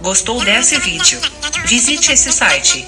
Gostou desse vídeo? Visite esse site